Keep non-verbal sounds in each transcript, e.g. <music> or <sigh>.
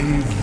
I've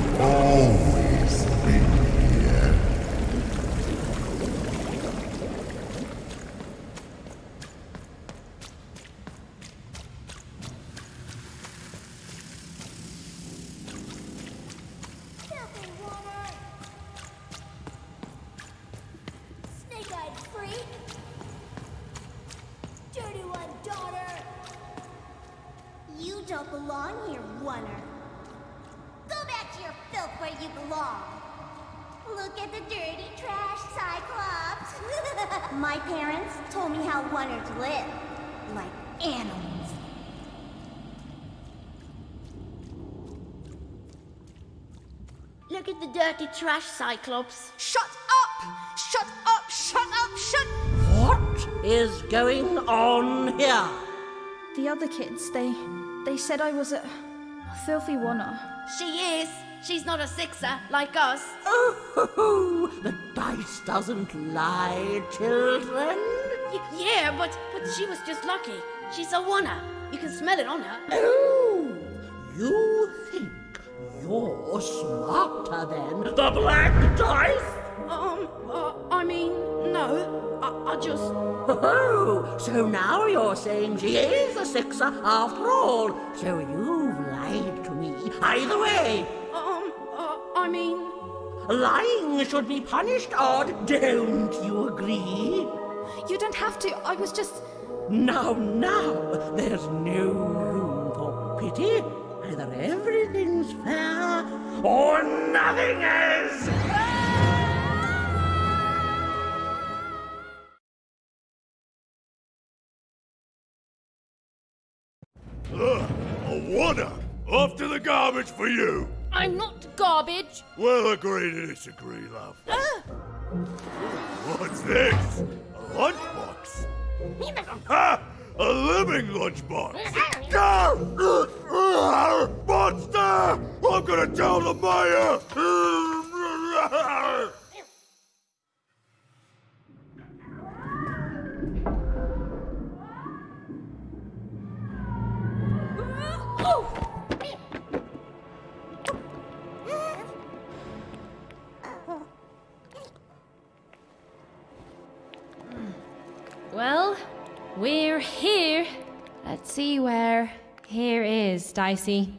told me how Oners live. Like animals. Look at the dirty trash, Cyclops. Shut up! Shut up! Shut up! Shut... What is going on here? The other kids, they they said I was a, a filthy oner. She is. She's not a sixer like us. Oh, the dice doesn't lie, children. Y- yeah, but but she was just lucky. She's a oner. You can smell it on her. Oh, you think you're smarter than the black dice? Um, uh, I mean, no. I, I just. Oh, so now you're saying she is a sixer after all. So you've lied to me. Either way, Um, uh, I mean. lying should be punished, Odd. Don't you agree? You don't have to. I was just. Now, now, there's no room for pity. Either everything's fair or nothing is. Ugh, a wonder. Off to the garbage for you. I'm not garbage. We'll agree to disagree, love. Ah! What's this? A lunchbox? Ha! <laughs> Ah, a living lunchbox! <laughs> Ah, ah, monster! I'm gonna tell the mayor! <laughs> Dicey.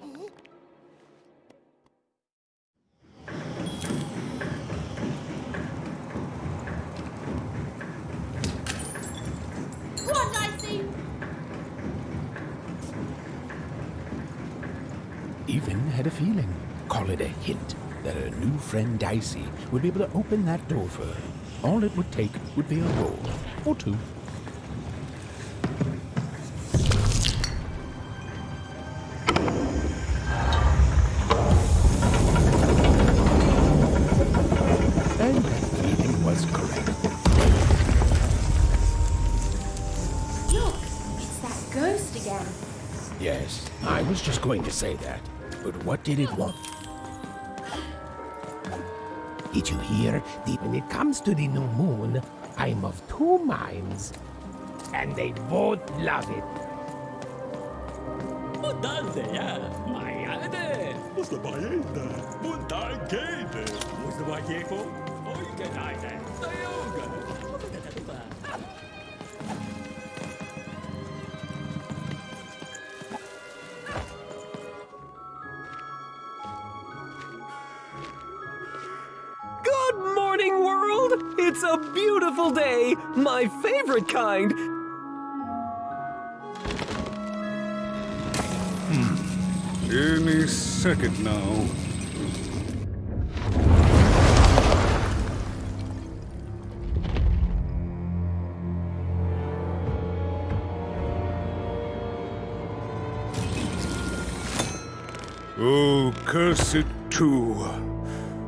Go on, Dicey. Even had a feeling, call it a hint, that her new friend Dicey would be able to open that door for her. All it would take would be a roll or two. Was just going to say that. But what did it want? Did you hear? The- When it comes to the new moon, I'm of two minds. And they both love it. What's the paella? Punta quede. What's the beautiful day, my favorite kind. Hmm. Any second now. Oh, curse it too.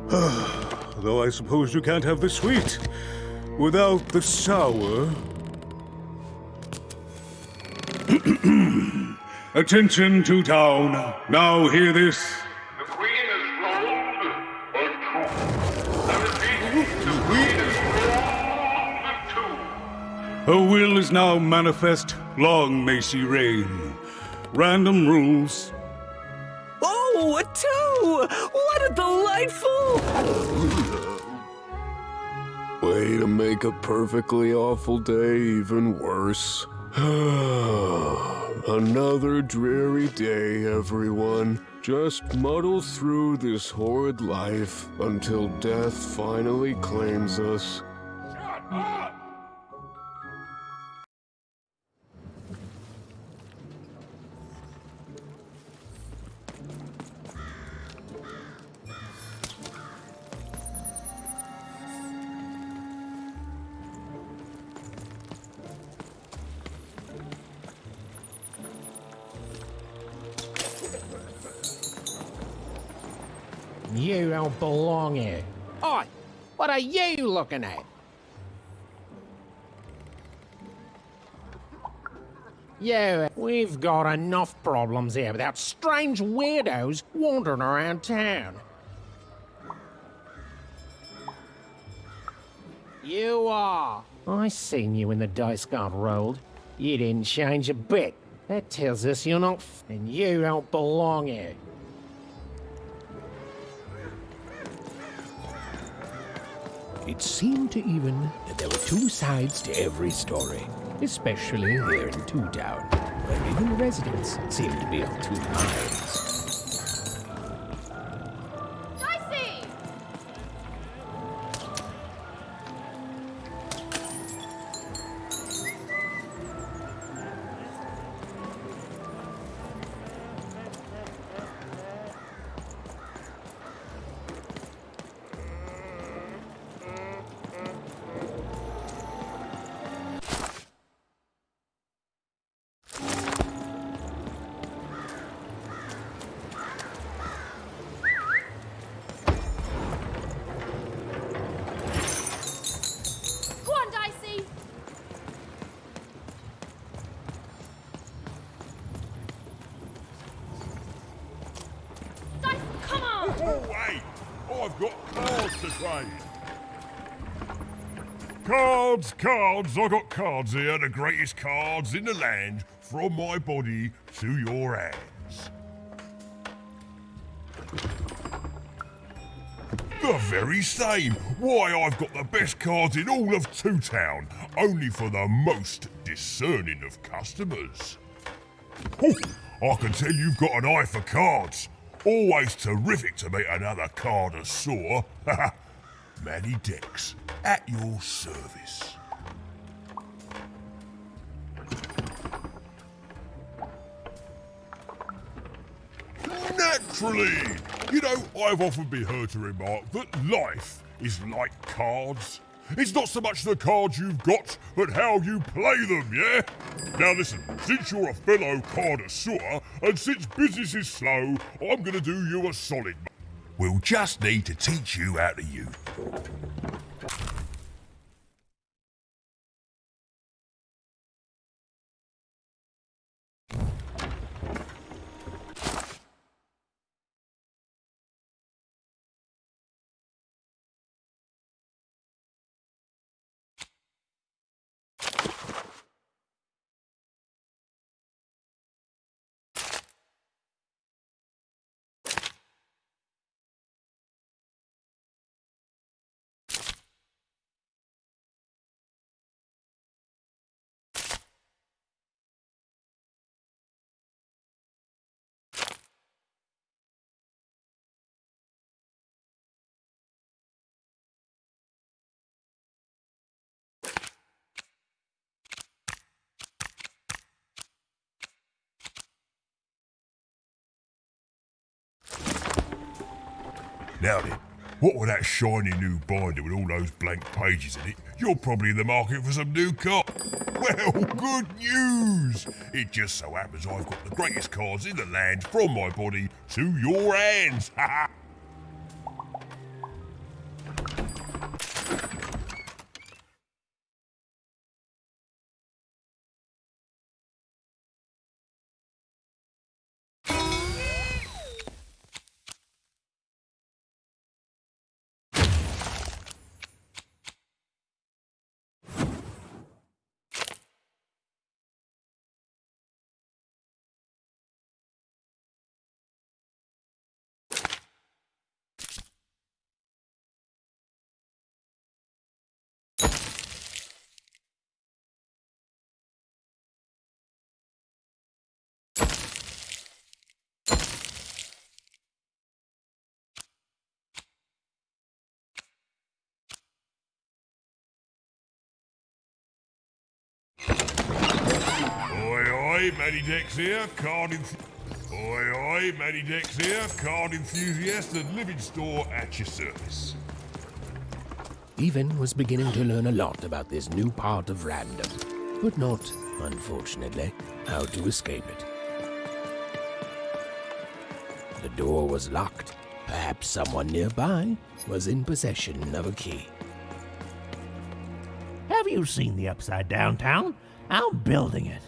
<sighs> Though I suppose you can't have the sweet without the sour. <clears throat> Attention to town. Now hear this. The queen is rolled or two. I repeat, the queen is rolled or two. Her will is now manifest. Long may she reign. Random rules. Oh, Oh, a two! What a delightful. Way to make a perfectly awful day even worse. <sighs> Another dreary day, everyone. Just muddle through this horrid life until death finally claims us. You don't belong here. Oi, what are you looking at? Yeah, we've got enough problems here without strange weirdos wandering around town. You are. I seen you when the dice got rolled. You didn't change a bit. That tells us you're not and you don't belong here. Seemed to even that there were two sides to every story, especially here in Two Town, where even the residents seemed to be of two minds. Cards, I got cards here, the greatest cards in the land, from my body to your hands. The very same. Why, I've got the best cards in all of Two Town, only for the most discerning of customers. Oh, I can tell you've got an eye for cards. Always terrific to meet another card of saw. <laughs> Manny Dex, at your service. You know, I've often been heard to remark that life is like cards. It's not so much the cards you've got, but how you play them, yeah? Now listen, since you're a fellow connoisseur, and since business is slow, I'm gonna do you a solid. We'll just need to teach you how to use. Now then, what with that shiny new binder with all those blank pages in it, you're probably in the market for some new cards. Well, <laughs> good news! It just so happens I've got the greatest cards in the land from my body to your hands. <laughs> oi, Matty Dex here, card enth- Oi, oi, Matty Dex here, card enthusiast and living store at your service. Even was beginning to learn a lot about this new part of random, but not, unfortunately, how to escape it. The door was locked. Perhaps someone nearby was in possession of a key. Have you seen the Upside Down Town? I'm building it.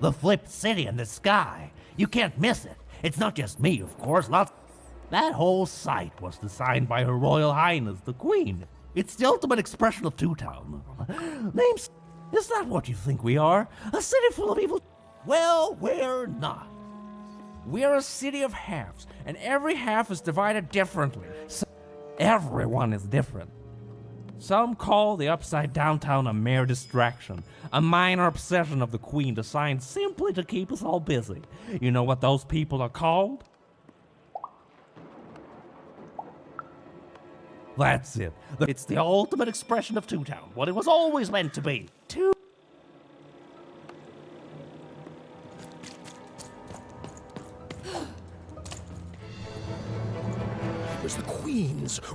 The flipped city in the sky. You can't miss it. It's not just me, of course. Lots. That whole site was designed by Her Royal Highness the Queen. It's the ultimate expression of Two Town. Names. Is that what you think we are? A city full of evil. Well, we're not. We're a city of halves, and every half is divided differently. So everyone is different. Some call the upside downtown a mere distraction, a minor obsession of the Queen designed simply to keep us all busy. You know what those people are called? That's it. It's the ultimate expression of Two Town, what it was always meant to be.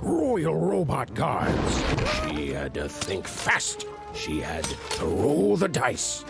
royal robot guards. She had to think fast. She had to roll the dice.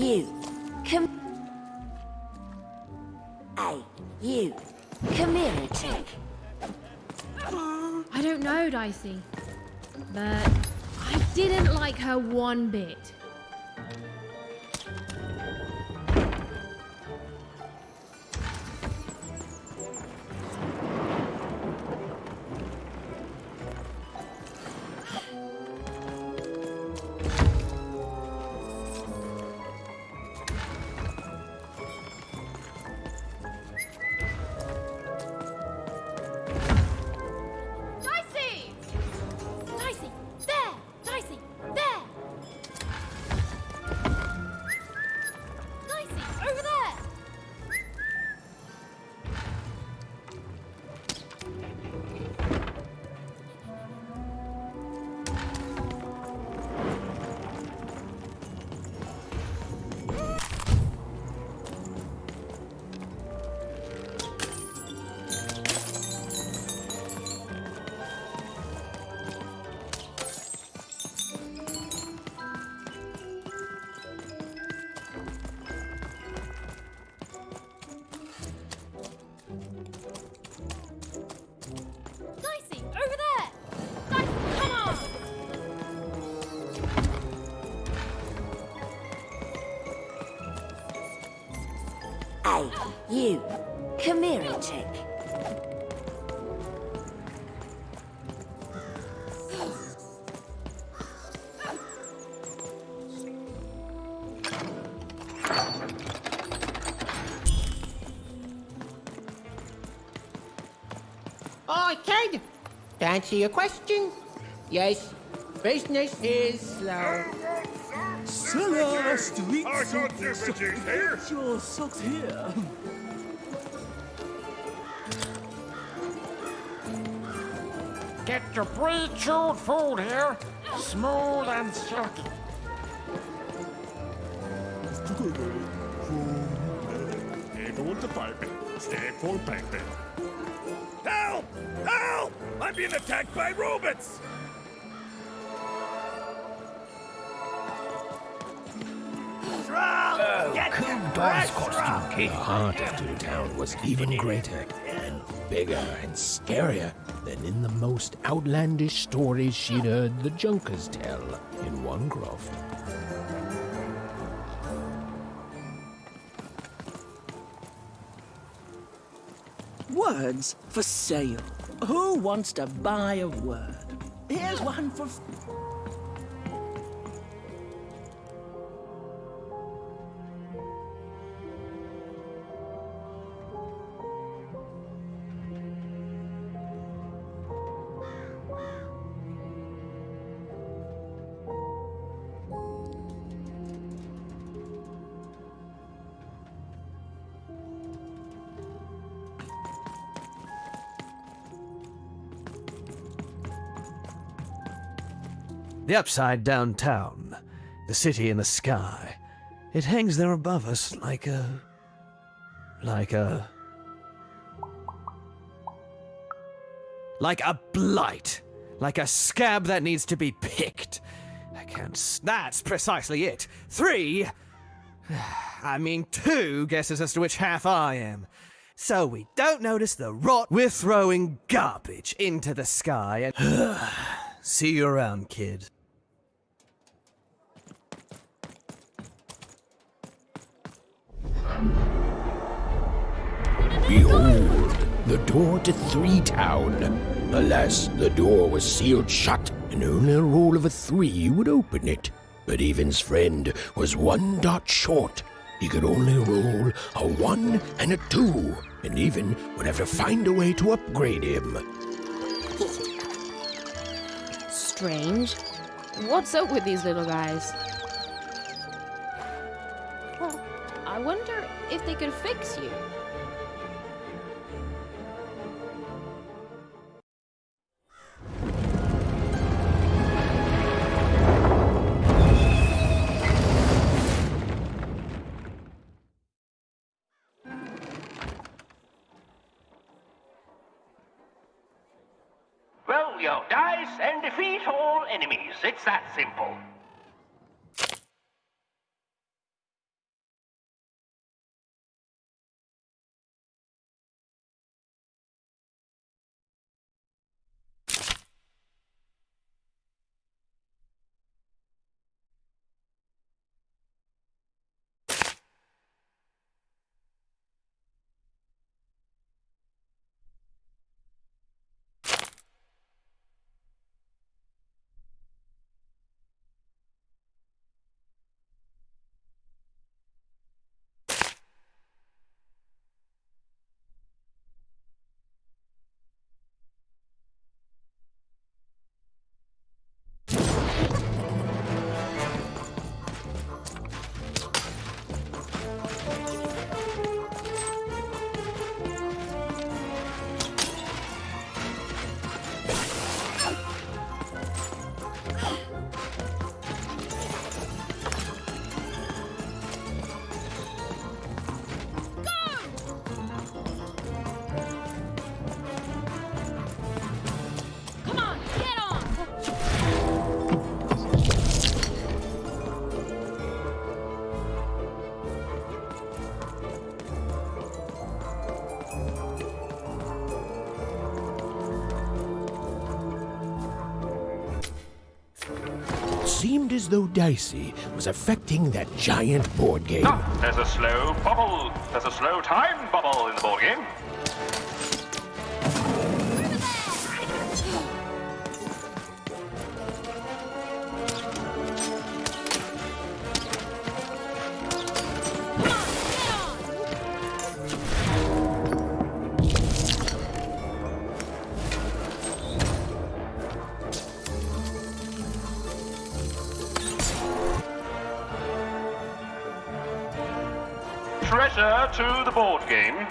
You. Come. Hey, you. A. I don't know, Dicey. But I didn't like her one bit. You. Come here a tick. Oi, kid! To answer your question, yes, business is slow. Cellar street I got differences here. Get your socks here. Get your pre-chewed food here, smooth and silky. Here goes the pipe. Stay for piping. Help! Help! I'm being attacked by robots! The heart of Two Town was even greater and bigger and scarier than in the most outlandish stories she'd heard the Junkers tell in Onecroft. Words for sale. Who wants to buy a word? Here's one for. The upside down town, the city in the sky. It hangs there above us like a. like a. like a blight. Like a scab that needs to be picked. I can't. That's precisely it. Three. I mean, two guesses as to which half I am. So we don't notice the rot we're throwing garbage into the sky and. <sighs> See you around, kid. Behold, the door to Three Town. Alas, the door was sealed shut, and only a roll of a three would open it. But Even's friend was one dot short. He could only roll a one and a two, and Even would have to find a way to upgrade him. Strange. What's up with these little guys? I wonder if they could fix you. It's that simple. Though Dicey was affecting that giant board game. Ah, there's a slow bubble. There's a slow time bubble in the board game. Treasure to the board game.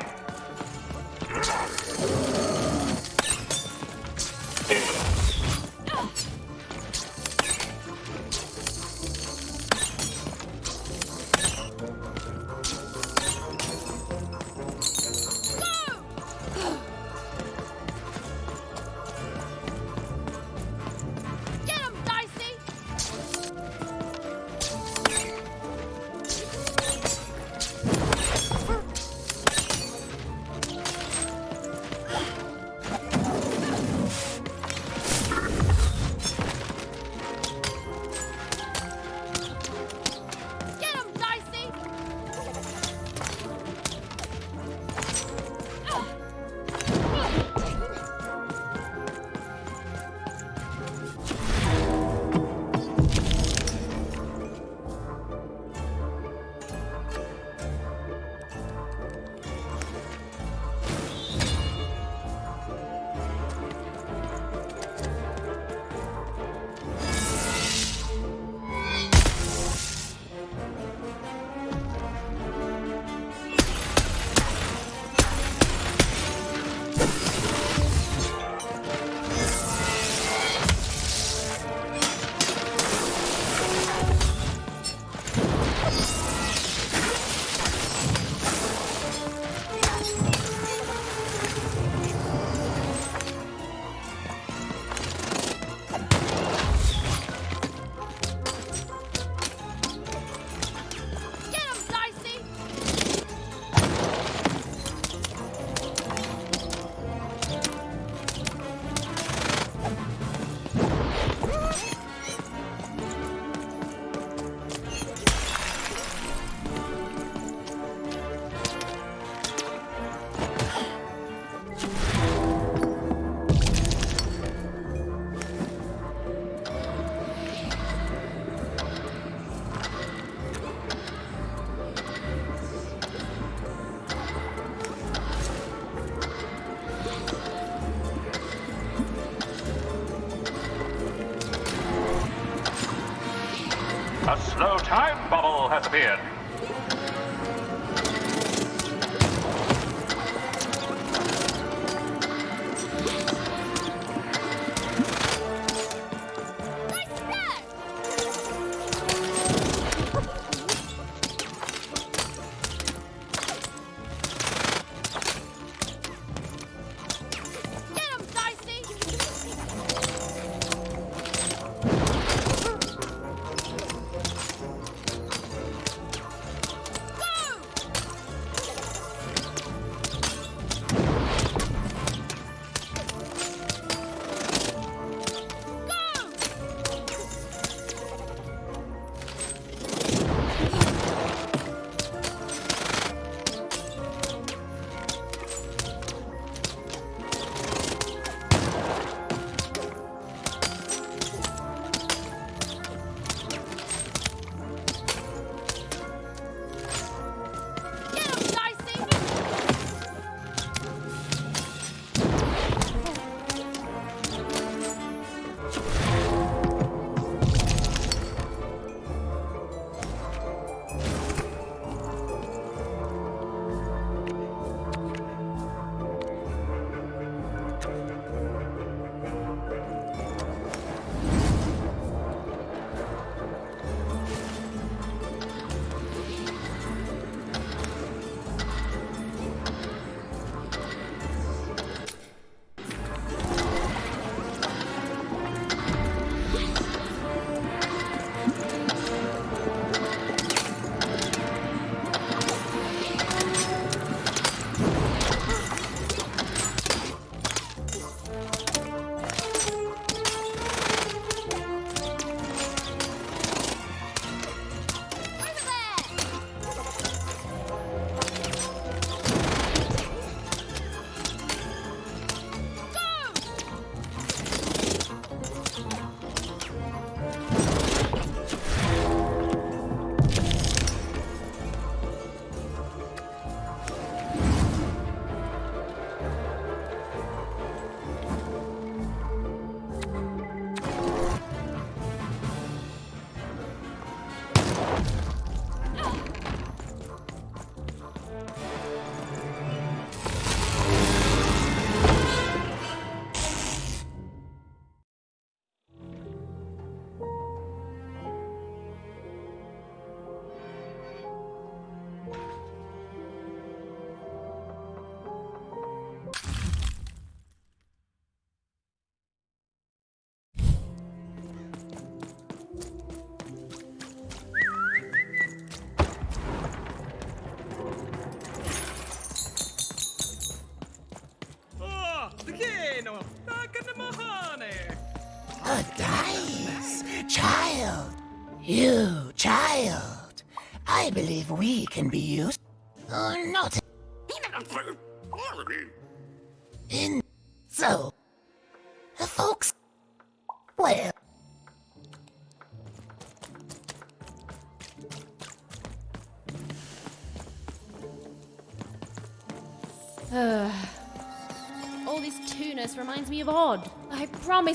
Bubble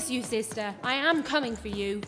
you, sister, I am coming for you.